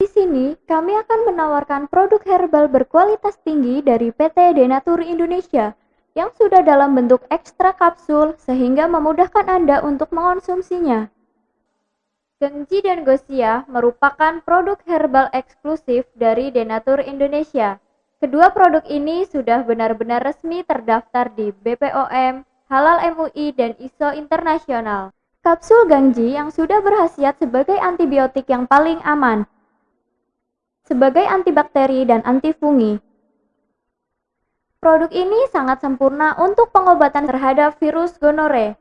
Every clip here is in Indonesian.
Di sini, kami akan menawarkan produk herbal berkualitas tinggi dari PT Denatur Indonesia yang sudah dalam bentuk ekstra kapsul sehingga memudahkan Anda untuk mengonsumsinya. Gengji dan Gosia merupakan produk herbal eksklusif dari Denatur Indonesia. Kedua produk ini sudah benar-benar resmi terdaftar di BPOM, Halal MUI, dan ISO internasional. Kapsul Gangji yang sudah berhasiat sebagai antibiotik yang paling aman, sebagai antibakteri dan antifungi. Produk ini sangat sempurna untuk pengobatan terhadap virus gonore.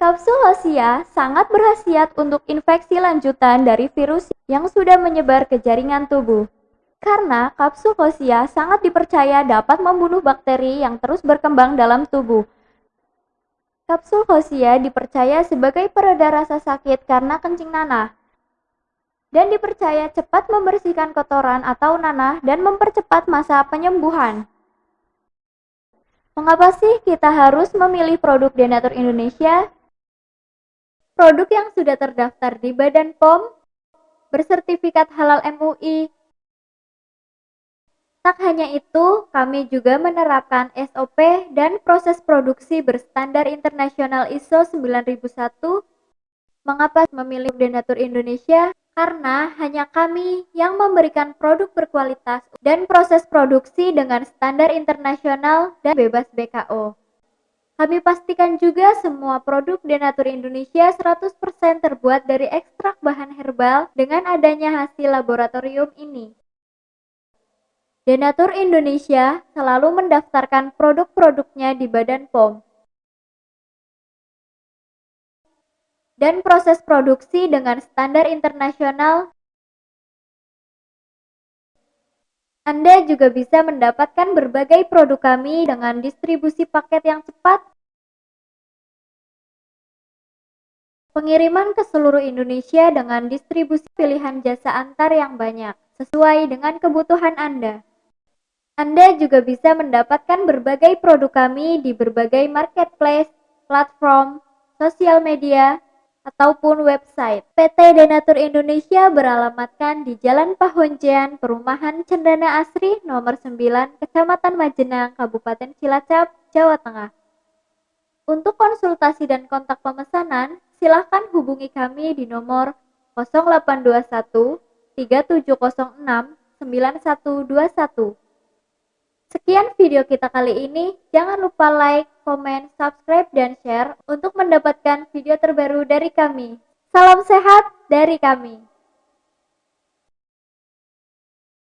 Kapsul Hosia sangat berhasiat untuk infeksi lanjutan dari virus yang sudah menyebar ke jaringan tubuh. Karena kapsul Hosia sangat dipercaya dapat membunuh bakteri yang terus berkembang dalam tubuh. Kapsul Hosia dipercaya sebagai pereda rasa sakit karena kencing nanah dan dipercaya cepat membersihkan kotoran atau nanah dan mempercepat masa penyembuhan. Mengapa sih kita harus memilih produk Denatur Indonesia? Produk yang sudah terdaftar di Badan POM, bersertifikat halal MUI. Tak hanya itu, kami juga menerapkan SOP dan proses produksi berstandar internasional ISO 9001. Mengapa memilih Denatur Indonesia? Karena hanya kami yang memberikan produk berkualitas dan proses produksi dengan standar internasional dan bebas BKO. Kami pastikan juga semua produk Denatur Indonesia 100% terbuat dari ekstrak bahan herbal dengan adanya hasil laboratorium ini. Denatur Indonesia selalu mendaftarkan produk-produknya di Badan POM dan proses produksi dengan standar internasional. Anda juga bisa mendapatkan berbagai produk kami dengan distribusi paket yang cepat, pengiriman ke seluruh Indonesia dengan distribusi pilihan jasa antar yang banyak, sesuai dengan kebutuhan Anda. Anda juga bisa mendapatkan berbagai produk kami di berbagai marketplace, platform, sosial media, ataupun website. PT Denatur Indonesia beralamatkan di Jalan Pahonjean, Perumahan Cendana Asri, nomor 9, Kecamatan Majenang, Kabupaten Cilacap, Jawa Tengah. Untuk konsultasi dan kontak pemesanan, silakan hubungi kami di nomor 0821 3706 9121. Sekian video kita kali ini. Jangan lupa like, komen, subscribe, dan share untuk mendapatkan video terbaru dari kami. Salam sehat dari kami.